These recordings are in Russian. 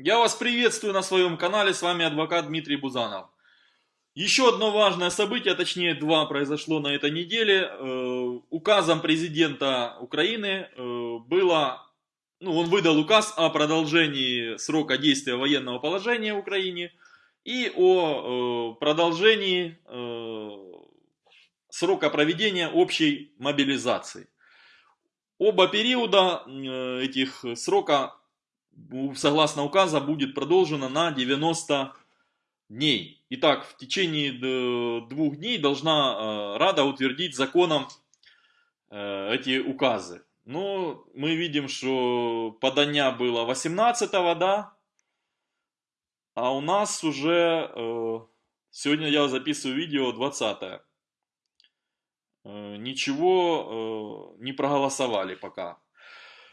Я вас приветствую на своем канале, с вами адвокат Дмитрий Бузанов. Еще одно важное событие, точнее два, произошло на этой неделе. Э, указом президента Украины э, было, ну, он выдал указ о продолжении срока действия военного положения в Украине и о э, продолжении срока проведения общей мобилизации. Оба периода этих срока согласно указа, будет продолжена на 90 дней. Итак, в течение двух дней должна э, Рада утвердить законом э, эти указы. Но мы видим, что подання было 18 да? А у нас уже, э, сегодня я записываю видео 20 -е. Ничего не проголосовали пока.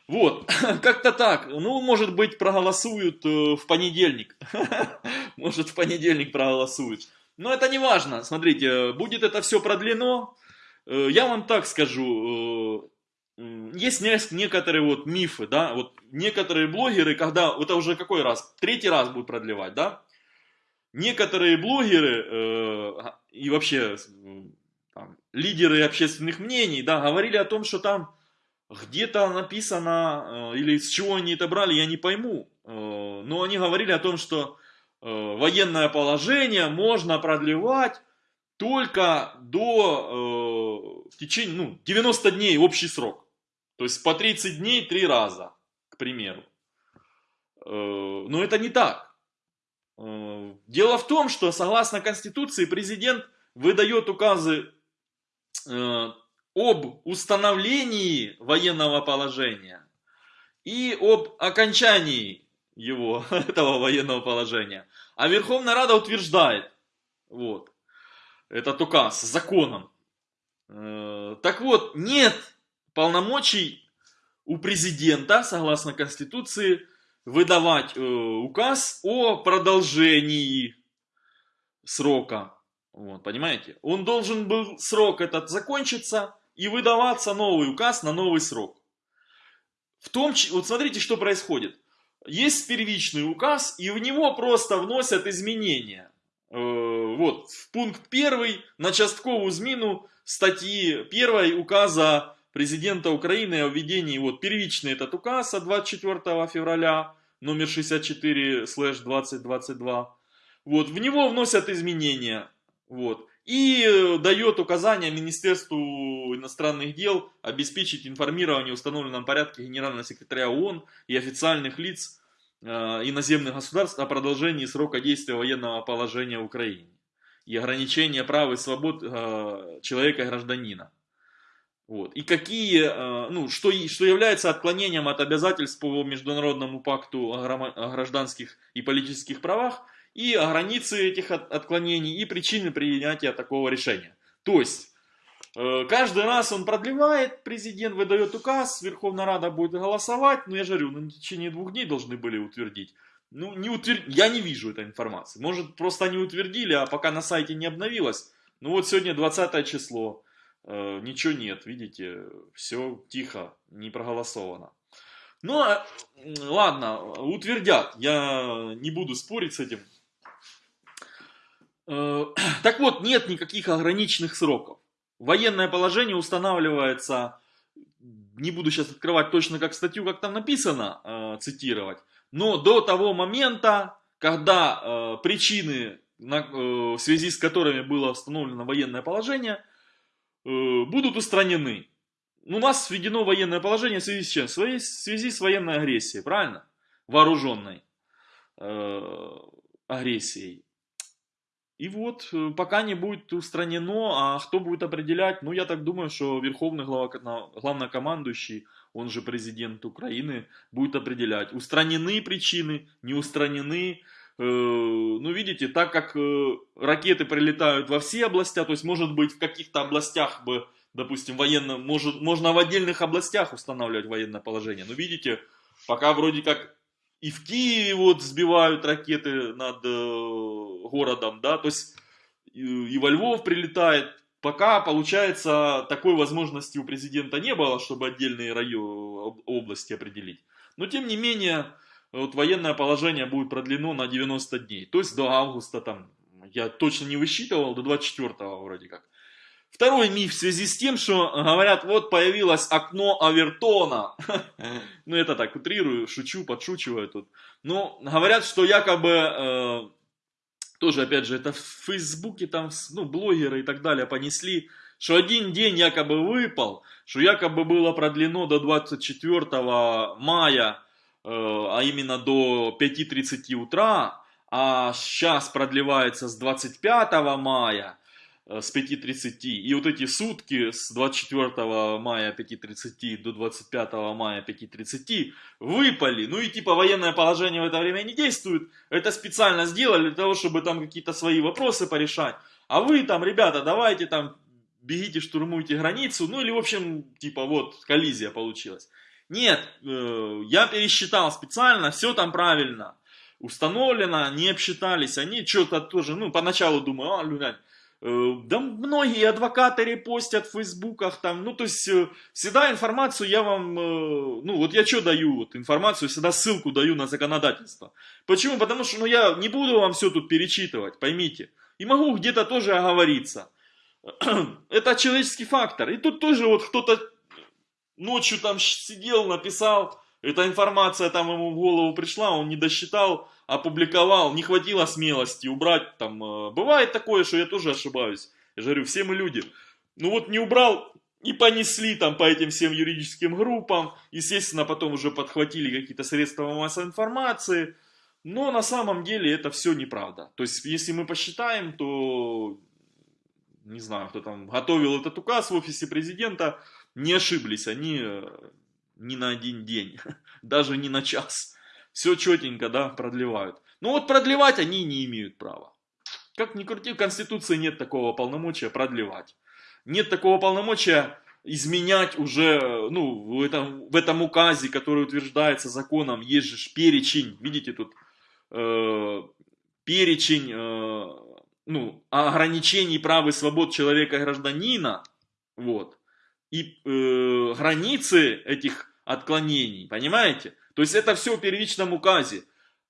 Вот, как-то так. Ну, может быть, проголосуют э, в понедельник. Может, в понедельник проголосуют. Но это не важно. Смотрите, будет это все продлено. Э, я вам так скажу. Э, есть некоторые вот мифы, да, вот некоторые блогеры, когда, это уже какой раз, третий раз будут продлевать, да, некоторые блогеры и вообще там, лидеры общественных мнений, да, говорили о том, что там где-то написано, э, или с чего они это брали, я не пойму. Э, но они говорили о том, что э, военное положение можно продлевать только до в течение ну, 90 дней общий срок. То есть по 30 дней три раза, к примеру. Но это не так. Дело в том, что согласно Конституции президент выдает указы об установлении военного положения и об окончании его, этого военного положения. А Верховная Рада утверждает, вот, этот указ законом. Э, так вот, нет полномочий у президента, согласно Конституции, выдавать э, указ о продолжении срока. Вот, понимаете? Он должен был срок этот закончиться, и выдаваться новый указ на новый срок. В том, вот смотрите, что происходит. Есть первичный указ, и в него просто вносят изменения. Э, вот, в пункт первый на частковую зміну статьи 1 указа президента Украины о введении, вот, первичный этот указ от 24 февраля, номер 64-2022, вот, в него вносят изменения, вот и э, дает указания Министерству иностранных дел обеспечить информирование в установленном порядке генерального секретаря ООН и официальных лиц э, иноземных государств о продолжении срока действия военного положения в Украине и ограничения прав и свобод э, человека и гражданина. Вот. И какие, ну, что, что является отклонением от обязательств по Международному пакту о гражданских и политических правах – и границы этих отклонений, и причины принятия такого решения. То есть, э, каждый раз он продлевает, президент выдает указ, Верховная Рада будет голосовать, но я же говорю, на течение двух дней должны были утвердить. Ну, не утвер... я не вижу этой информации. Может, просто они утвердили, а пока на сайте не обновилось. Ну вот сегодня 20 число, э, ничего нет, видите, все тихо, не проголосовано. Ну, а, ладно, утвердят, я не буду спорить с этим. Э, так вот, нет никаких ограниченных сроков. Военное положение устанавливается, не буду сейчас открывать точно как статью, как там написано, э, цитировать, но до того момента, когда э, причины, в связи с которыми было установлено военное положение, будут устранены. У нас введено военное положение в связи с чем? В связи с военной агрессией, правильно? Вооруженной агрессией. И вот, э, пока не будет устранено, а кто будет определять, ну, я так думаю, что верховный главнокомандующий, он же президент Украины, будет определять, устранены причины, не устранены. Э, ну, видите, так как э, ракеты прилетают во все области, то есть, может быть, в каких-то областях бы, допустим, военно, может, можно в отдельных областях устанавливать военное положение. Но видите, пока вроде как и в Киеве вот сбивают ракеты над э, городом, да, то есть и, во Львов прилетает. Пока, получается, такой возможности у президента не было, чтобы отдельные районы, области определить. Но, тем не менее, вот военное положение будет продлено на 90 дней. То есть до августа там, я точно не высчитывал, до 24 вроде как. Второй миф в связи с тем, что говорят, вот появилось окно Авертона. ну это так, утрирую, шучу, подшучиваю тут. Но говорят, что якобы, э, тоже опять же, это в Фейсбуке там, ну, блогеры и так далее понесли, что один день якобы выпал, что якобы было продлено до 24 мая, э, а именно до 5.30 утра, а сейчас продлевается с 25 мая, с 5.30. И вот эти сутки с 24 мая 5.30 до 25 мая 5.30 выпали. Ну и типа военное положение в это время не действует. Это специально сделали для того, чтобы там какие-то свои вопросы порешать. А вы там, ребята, давайте там бегите, штурмуйте границу. Ну или в общем, типа вот коллизия получилась. Нет, э, я пересчитал специально, все там правильно установлено, не обсчитались. Они что-то тоже, ну поначалу думаю, а, Э, да многие адвокаты репостят в фейсбуках там, ну то есть э, всегда информацию я вам, э, ну вот я что даю, вот информацию всегда ссылку даю на законодательство. Почему? Потому что ну я не буду вам все тут перечитывать, поймите. И могу где-то тоже оговориться. Это человеческий фактор. И тут тоже вот кто-то ночью там сидел, написал, эта информация там ему в голову пришла, он не досчитал, опубликовал, не хватило смелости убрать там. Э, бывает такое, что я тоже ошибаюсь. Я же говорю, все мы люди. Ну вот не убрал и понесли там по этим всем юридическим группам. Естественно, потом уже подхватили какие-то средства массовой информации. Но на самом деле это все неправда. То есть, если мы посчитаем, то не знаю, кто там готовил этот указ в офисе президента, не ошиблись они э, ни на один день, даже не на час. Все четенько, да, продлевают. Но вот продлевать они не имеют права. Как ни крути, в Конституции нет такого полномочия продлевать. Нет такого полномочия изменять уже, ну, в этом, в этом указе, который утверждается законом, есть же перечень, видите тут, э, перечень, э, ну, ограничений прав и свобод человека и гражданина, вот, и э, границы этих отклонений, понимаете? То есть это все в первичном указе.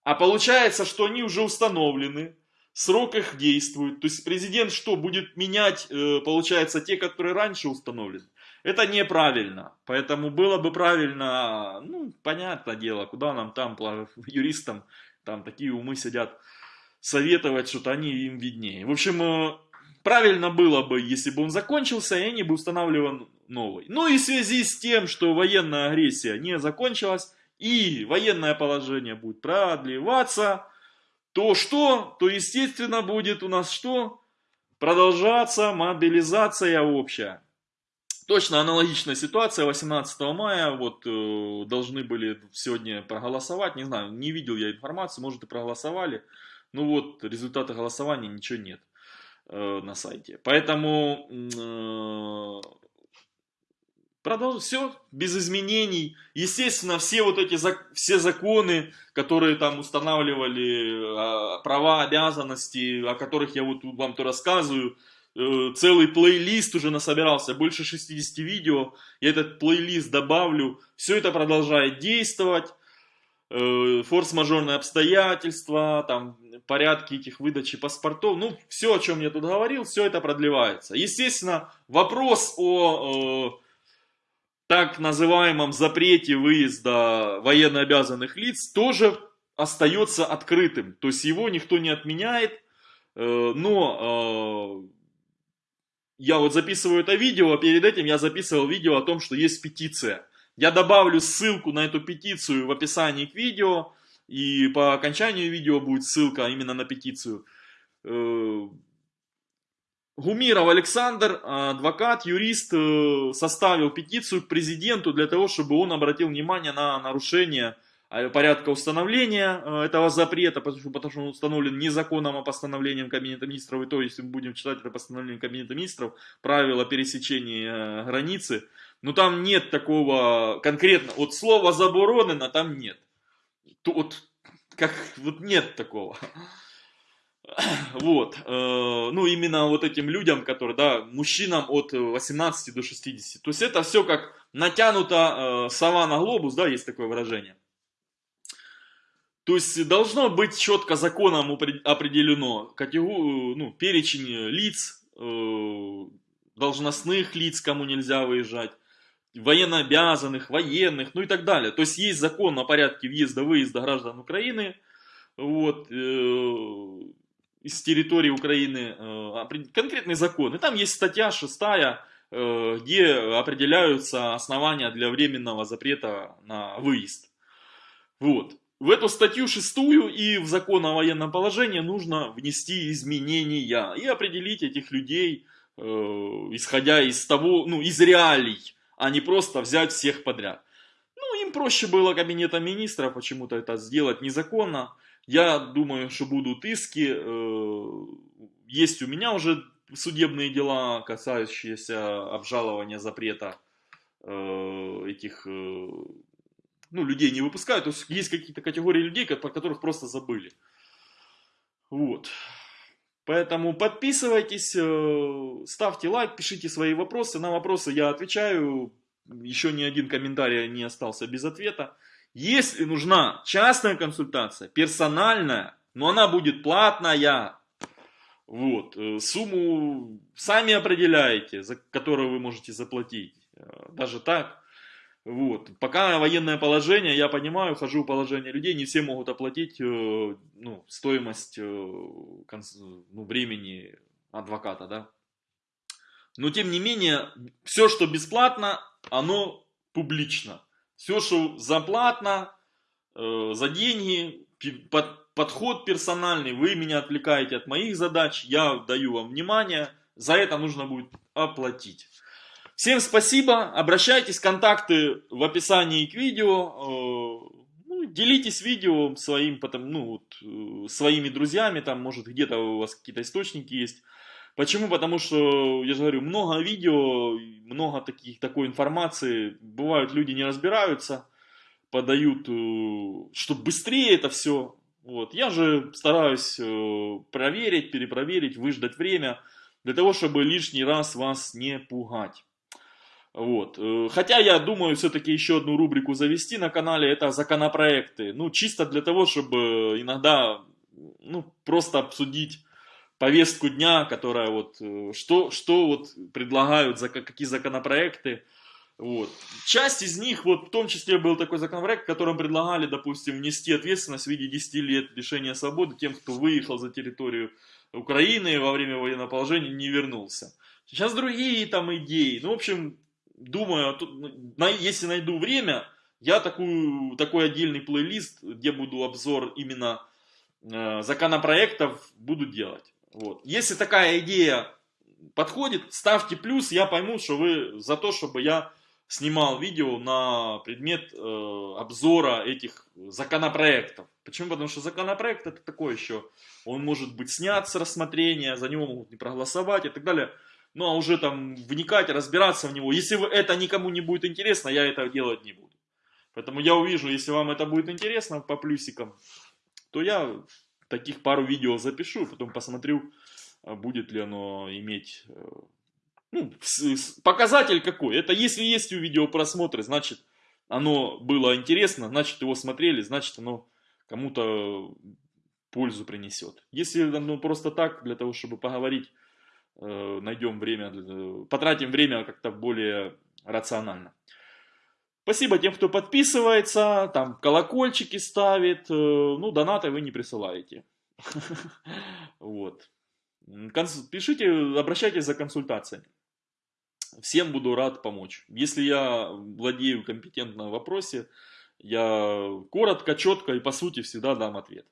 А получается, что они уже установлены, срок их действует. То есть президент что, будет менять, э, получается, те, которые раньше установлены? Это неправильно. Поэтому было бы правильно, ну, понятное дело, куда нам там, юристам, там такие умы сидят, советовать что-то, они им виднее. В общем, э, правильно было бы, если бы он закончился, и они бы устанавливали новый. Ну и в связи с тем, что военная агрессия не закончилась, и военное положение будет продлеваться, то что? То естественно будет у нас что? Продолжаться мобилизация общая. Точно аналогичная ситуация 18 мая, вот э, должны были сегодня проголосовать, не знаю, не видел я информацию, может и проголосовали, ну вот результаты голосования ничего нет. Э, на сайте. Поэтому э, продолжим все без изменений. Естественно, все вот эти все законы, которые там устанавливали э, права, обязанности, о которых я вот вам то рассказываю, целый плейлист уже насобирался, больше 60 видео, я этот плейлист добавлю, все это продолжает действовать, форс-мажорные обстоятельства, там порядке этих выдачи паспортов, ну, все, о чем я тут говорил, все это продлевается. Естественно, вопрос о э, так называемом запрете выезда военнообязанных лиц тоже остается открытым. То есть его никто не отменяет, э, но э, я вот записываю это видео, а перед этим я записывал видео о том, что есть петиция. Я добавлю ссылку на эту петицию в описании к видео. И по окончанию видео будет ссылка именно на петицию. Э, Гумиров Александр, адвокат, юрист, э, составил петицию к президенту для того, чтобы он обратил внимание на нарушение э, порядка установления этого запрета, потому что, он установлен не законом, а постановлением Кабинета Министров. И то, если мы будем читать это постановление Кабинета Министров, правила пересечения границы, но там нет такого конкретно, вот слова заборонено там нет вот, как, вот нет такого. Вот, э, ну именно вот этим людям, которые, да, мужчинам от 18 до 60. То есть это все как натянуто э, сова на глобус, да, есть такое выражение. То есть должно быть четко законом определено категор... ну, перечень лиц, э, должностных лиц, кому нельзя выезжать, военнообязанных, военных, ну и так далее. То есть есть закон о порядке въезда-выезда граждан Украины вот, э, из территории Украины, э, конкретный закон. И там есть статья 6, э, где определяются основания для временного запрета на выезд. Вот. В эту статью шестую и в закон о военном положении нужно внести изменения и определить этих людей, э, исходя из того, ну, из реалий, а не просто взять всех подряд. Ну, им проще было кабинета министров почему-то это сделать незаконно. Я думаю, что будут иски. Э, есть у меня уже судебные дела, касающиеся обжалования запрета э, этих э, ну, людей не выпускают. То есть есть какие-то категории людей, про которых просто забыли. Вот. Поэтому подписывайтесь, ставьте лайк, пишите свои вопросы. На вопросы я отвечаю. Еще ни один комментарий не остался без ответа. Если нужна частная консультация, персональная, но она будет платная, вот, э, сумму сами определяете, за которую вы можете заплатить. Э, даже так. Вот. Пока военное положение, я понимаю, хожу в положение людей, не все могут оплатить э, ну, стоимость ну, времени адвоката, да. Но тем не менее, все, что бесплатно, оно публично. Все, что заплатно, э, за деньги, под, подход персональный, вы меня отвлекаете от моих задач, я даю вам внимание, за это нужно будет оплатить. Всем спасибо, обращайтесь, контакты в описании к видео. Э, ну, делитесь видео своим, потом, ну, вот, э, своими друзьями, там, может, где-то у вас какие-то источники есть. Почему? Потому что, я же говорю, много видео, много таких, такой информации. Бывают, люди не разбираются, подают, э, чтобы быстрее это все. Вот. Я же стараюсь проверить, перепроверить, выждать время, для того, чтобы лишний раз вас не пугать. Вот. Э, хотя я думаю все-таки еще одну рубрику завести на канале, это законопроекты. Ну, чисто для того, чтобы иногда, ну, просто обсудить повестку дня, которая вот, э, что, что вот предлагают, за какие законопроекты. Вот. Часть из них, вот в том числе был такой законопроект, в котором предлагали, допустим, внести ответственность в виде 10 лет лишения свободы тем, кто выехал за территорию Украины во время военного положения не вернулся. Сейчас другие там идеи. Ну, в общем, думаю, ну, если найду время, я такую, такой отдельный плейлист, где буду обзор именно э, законопроектов, буду делать. Вот. Если такая идея подходит, ставьте плюс, я пойму, что вы за то, чтобы я снимал видео на предмет э, обзора этих законопроектов. Почему? Потому что законопроект это такое еще, он может быть снят с рассмотрения, за него могут не проголосовать и так далее ну а уже там вникать, разбираться в него. Если это никому не будет интересно, я это делать не буду. Поэтому я увижу, если вам это будет интересно по плюсикам, то я таких пару видео запишу, потом посмотрю, а, будет ли оно иметь... Э, ну, показатель какой. Это если есть у видео просмотры, значит оно было интересно, значит его смотрели, значит оно кому-то пользу принесет. Если оно просто так, для того, чтобы поговорить Э, найдем время, потратим время как-то более рационально. Спасибо тем, кто подписывается, там колокольчики ставит, э, ну, донаты вы не присылаете. Вот. Пишите, обращайтесь за консультациями. Всем буду рад помочь. Если я владею компетентно в вопросе, я коротко, четко и по сути всегда дам ответ.